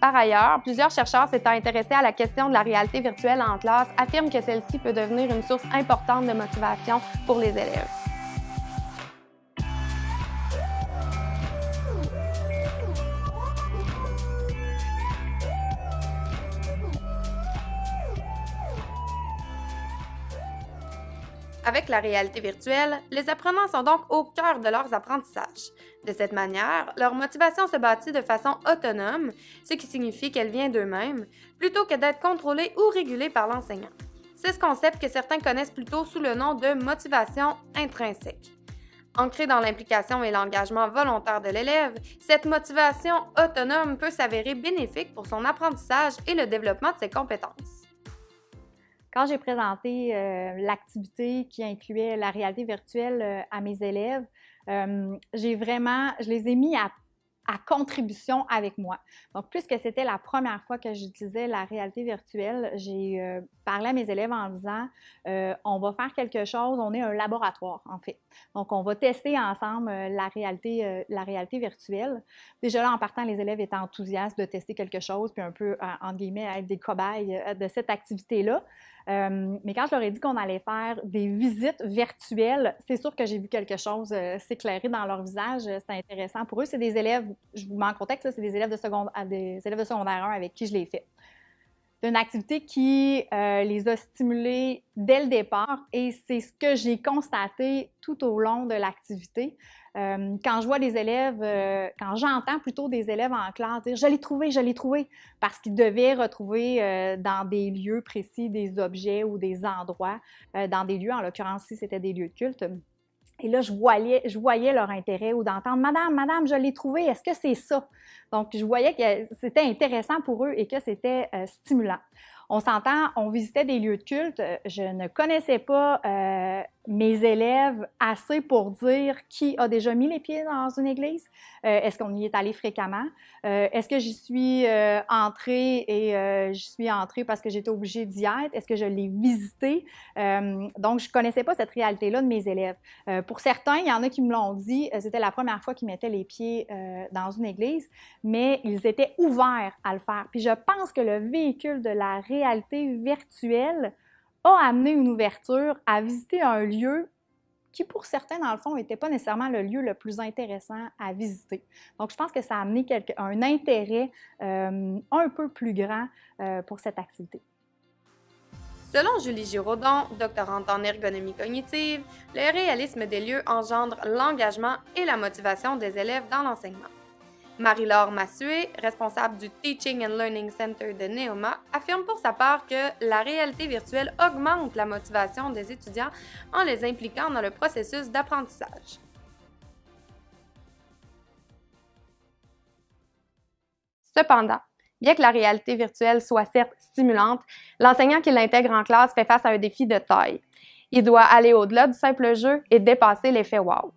Par ailleurs, plusieurs chercheurs s'étant intéressés à la question de la réalité virtuelle en classe affirment que celle-ci peut devenir une source importante de motivation pour les élèves. Avec la réalité virtuelle, les apprenants sont donc au cœur de leurs apprentissages. De cette manière, leur motivation se bâtit de façon autonome, ce qui signifie qu'elle vient d'eux-mêmes, plutôt que d'être contrôlée ou régulée par l'enseignant. C'est ce concept que certains connaissent plutôt sous le nom de motivation intrinsèque. Ancrée dans l'implication et l'engagement volontaire de l'élève, cette motivation autonome peut s'avérer bénéfique pour son apprentissage et le développement de ses compétences. Quand j'ai présenté euh, l'activité qui incluait la réalité virtuelle euh, à mes élèves, euh, j'ai vraiment, je les ai mis à contribution avec moi. Donc, puisque c'était la première fois que j'utilisais la réalité virtuelle, j'ai parlé à mes élèves en disant on va faire quelque chose, on est un laboratoire en fait. Donc, on va tester ensemble la, réalité, la réalité virtuelle. Déjà là, en partant, les élèves étaient enthousiastes de tester quelque chose, puis un peu, entre guillemets, être des cobayes de cette activité-là. Mais quand je leur ai dit qu'on allait faire des visites virtuelles, c'est sûr que j'ai vu quelque chose s'éclairer dans leur visage. C'était intéressant pour eux. C'est des élèves je vous mets en contexte, c'est des de secondaire, des élèves de secondaire 1 avec qui je l'ai fait. C'est une activité qui euh, les a stimulés dès le départ et c'est ce que j'ai constaté tout au long de l'activité. Euh, quand je vois des élèves, euh, quand j'entends plutôt des élèves en classe dire « je l'ai trouvé, je l'ai trouvé », parce qu'ils devaient retrouver dans des lieux précis des objets ou des endroits, dans des lieux, en l'occurrence si c'était des lieux de culte, et là, je voyais, leur intérêt ou d'entendre Madame, Madame, je l'ai trouvé, est-ce que c'est ça? Donc, je voyais que c'était intéressant pour eux et que c'était euh, stimulant. On s'entend, on visitait des lieux de culte. Je ne connaissais pas euh, mes élèves assez pour dire qui a déjà mis les pieds dans une église? Euh, est-ce qu'on y est allé fréquemment? Euh, est-ce que j'y suis entrée et j'y suis entrée parce que j'étais obligée d'y être? Est-ce que je l'ai visité? donc, je ne connaissais pas cette réalité-là de mes élèves. pour certains, il y en a qui me l'ont dit, c'était la première fois qu'ils mettaient les pieds dans une église, mais ils étaient ouverts à le faire. Puis je pense que le véhicule de la réalité virtuelle a amené une ouverture à visiter un lieu qui, pour certains, dans le fond, n'était pas nécessairement le lieu le plus intéressant à visiter. Donc, je pense que ça a amené un intérêt euh, un peu plus grand euh, pour cette activité. Selon Julie Giraudon, doctorante en ergonomie cognitive, le réalisme des lieux engendre l'engagement et la motivation des élèves dans l'enseignement. Marie-Laure Massué, responsable du Teaching and Learning Center de Neoma, affirme pour sa part que la réalité virtuelle augmente la motivation des étudiants en les impliquant dans le processus d'apprentissage. Cependant, bien que la réalité virtuelle soit certes stimulante, l'enseignant qui l'intègre en classe fait face à un défi de taille. Il doit aller au-delà du simple jeu et dépasser l'effet wow.